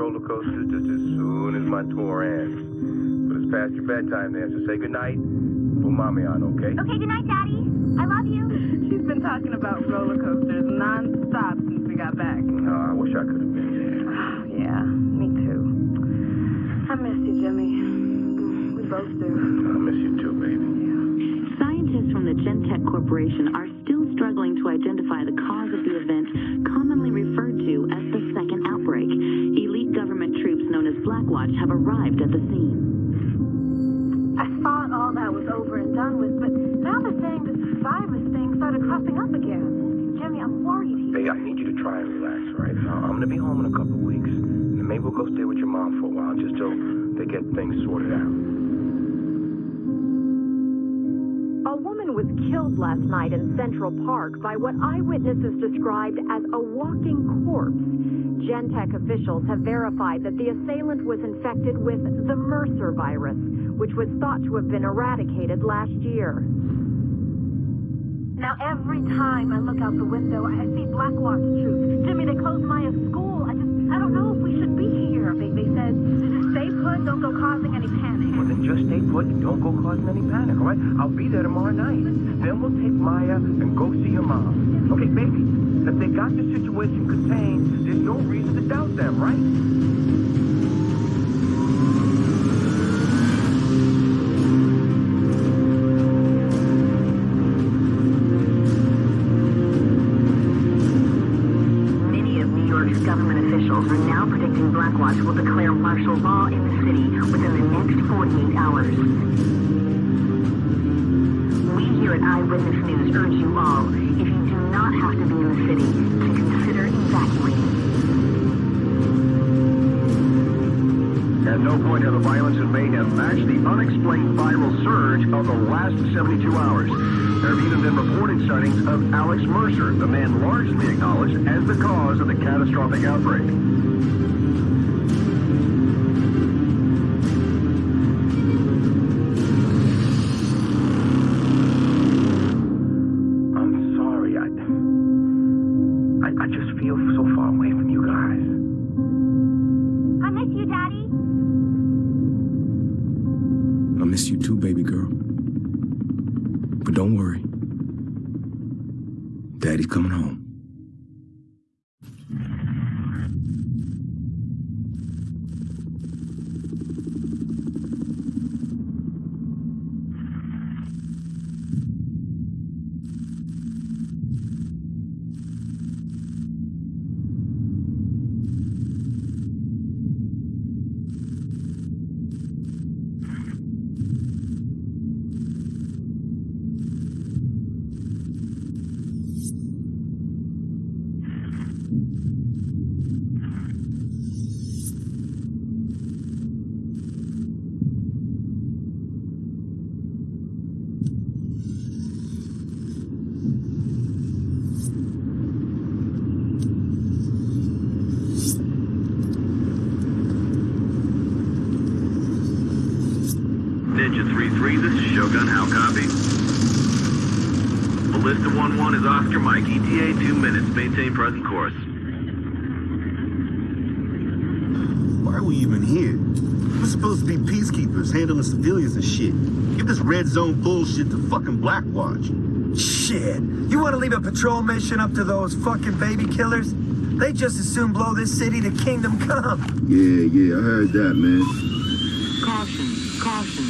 roller coasters just as soon as my tour ends. But it's past your bedtime there, so say goodnight. Put mommy on, okay? Okay, goodnight, Daddy. I love you. She's been talking about roller coasters non-stop since we got back. No, I wish I could have been there. Oh, yeah, me too. I miss you, Jimmy. We both do. I miss you too, baby. Scientists from the Gentek Corporation are Gonna be home in a couple weeks, and maybe we'll go stay with your mom for a while just till they get things sorted out. A woman was killed last night in Central Park by what eyewitnesses described as a walking corpse. Gentek officials have verified that the assailant was infected with the Mercer virus, which was thought to have been eradicated last year. Now every time I look out the window, I see Blackwatch troops. Jimmy, they closed Maya's school. I just, I don't know if we should be here. They, they said, stay put, don't go causing any panic. Well, then just stay put and don't go causing any panic, all right? I'll be there tomorrow night. Then we'll take Maya and go see your mom. Okay, baby, if they got the situation contained, there's no reason to doubt them, right? Eyewitness urge you all, if you do not have to be in the city, to consider evacuating. At no point have the violence in and mayhem matched the unexplained viral surge of the last 72 hours. There have even been reported sightings of Alex Mercer, the man largely acknowledged as the cause of the catastrophic outbreak. Worry. Daddy's coming home. Ballista 1-1 is Oscar Mike. ETA 2 minutes. Maintain present course. Why are we even here? We're supposed to be peacekeepers, handling civilians and shit. Give this red zone bullshit to fucking Blackwatch. Shit. You want to leave a patrol mission up to those fucking baby killers? They just as soon blow this city to kingdom come. Yeah, yeah, I heard that, man. Caution, caution.